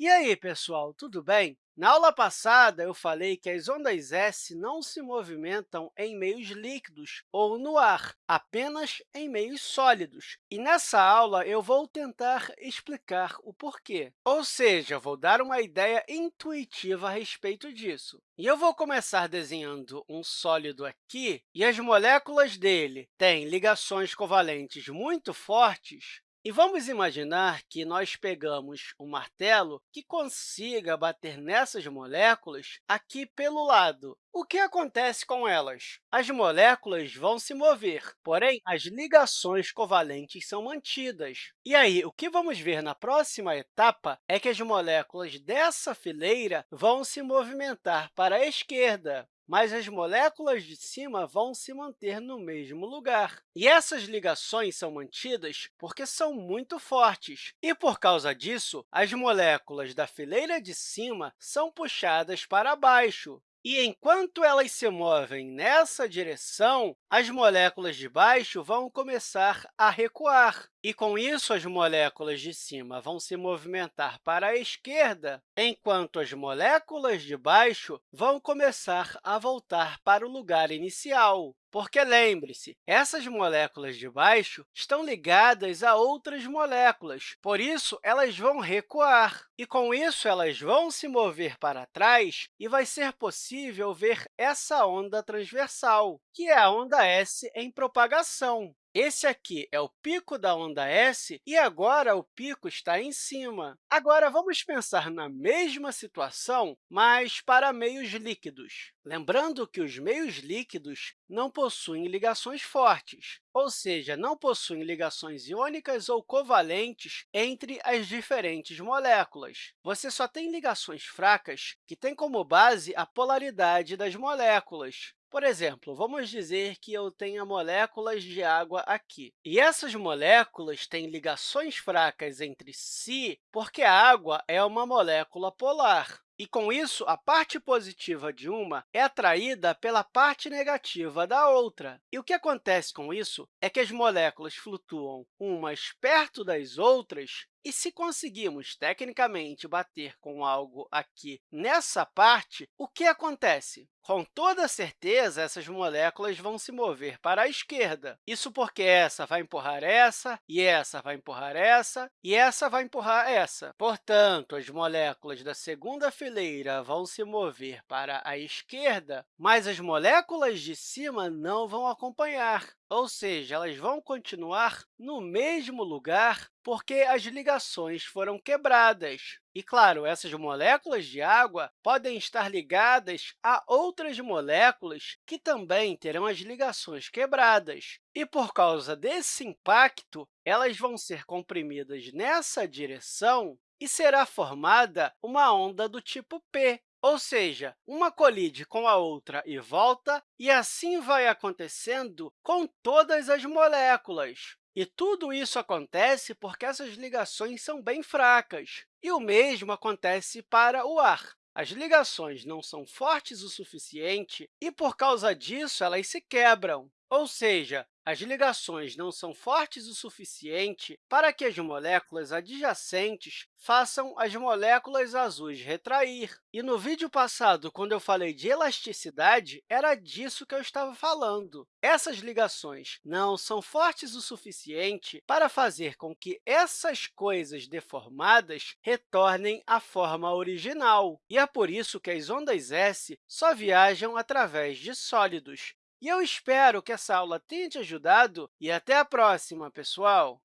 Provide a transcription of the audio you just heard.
E aí, pessoal, tudo bem? Na aula passada, eu falei que as ondas S não se movimentam em meios líquidos ou no ar, apenas em meios sólidos. E nessa aula, eu vou tentar explicar o porquê. Ou seja, vou dar uma ideia intuitiva a respeito disso. E eu vou começar desenhando um sólido aqui, e as moléculas dele têm ligações covalentes muito fortes, e vamos imaginar que nós pegamos um martelo que consiga bater nessas moléculas aqui pelo lado. O que acontece com elas? As moléculas vão se mover, porém, as ligações covalentes são mantidas. E aí, o que vamos ver na próxima etapa é que as moléculas dessa fileira vão se movimentar para a esquerda mas as moléculas de cima vão se manter no mesmo lugar. E essas ligações são mantidas porque são muito fortes, e, por causa disso, as moléculas da fileira de cima são puxadas para baixo. E enquanto elas se movem nessa direção, as moléculas de baixo vão começar a recuar. E, com isso, as moléculas de cima vão se movimentar para a esquerda, enquanto as moléculas de baixo vão começar a voltar para o lugar inicial. Porque, lembre-se, essas moléculas de baixo estão ligadas a outras moléculas, por isso, elas vão recuar. E, com isso, elas vão se mover para trás e vai ser possível ver essa onda transversal, que é a onda S em propagação. Esse aqui é o pico da onda S e agora o pico está em cima. Agora, vamos pensar na mesma situação, mas para meios líquidos. Lembrando que os meios líquidos não possuem ligações fortes, ou seja, não possuem ligações iônicas ou covalentes entre as diferentes moléculas. Você só tem ligações fracas que têm como base a polaridade das moléculas. Por exemplo, vamos dizer que eu tenha moléculas de água aqui. E essas moléculas têm ligações fracas entre si porque a água é uma molécula polar. E, com isso, a parte positiva de uma é atraída pela parte negativa da outra. E o que acontece com isso é que as moléculas flutuam umas perto das outras e se conseguimos, tecnicamente, bater com algo aqui nessa parte, o que acontece? Com toda certeza, essas moléculas vão se mover para a esquerda. Isso porque essa vai empurrar essa, e essa vai empurrar essa, e essa vai empurrar essa. Portanto, as moléculas da segunda fileira vão se mover para a esquerda, mas as moléculas de cima não vão acompanhar ou seja, elas vão continuar no mesmo lugar porque as ligações foram quebradas. E, claro, essas moléculas de água podem estar ligadas a outras moléculas que também terão as ligações quebradas. E, por causa desse impacto, elas vão ser comprimidas nessa direção e será formada uma onda do tipo P, ou seja, uma colide com a outra e volta, e assim vai acontecendo com todas as moléculas. E tudo isso acontece porque essas ligações são bem fracas. E o mesmo acontece para o ar. As ligações não são fortes o suficiente e, por causa disso, elas se quebram. Ou seja, as ligações não são fortes o suficiente para que as moléculas adjacentes façam as moléculas azuis retrair. E no vídeo passado, quando eu falei de elasticidade, era disso que eu estava falando. Essas ligações não são fortes o suficiente para fazer com que essas coisas deformadas retornem à forma original. E é por isso que as ondas S só viajam através de sólidos. E eu espero que essa aula tenha te ajudado e até a próxima, pessoal!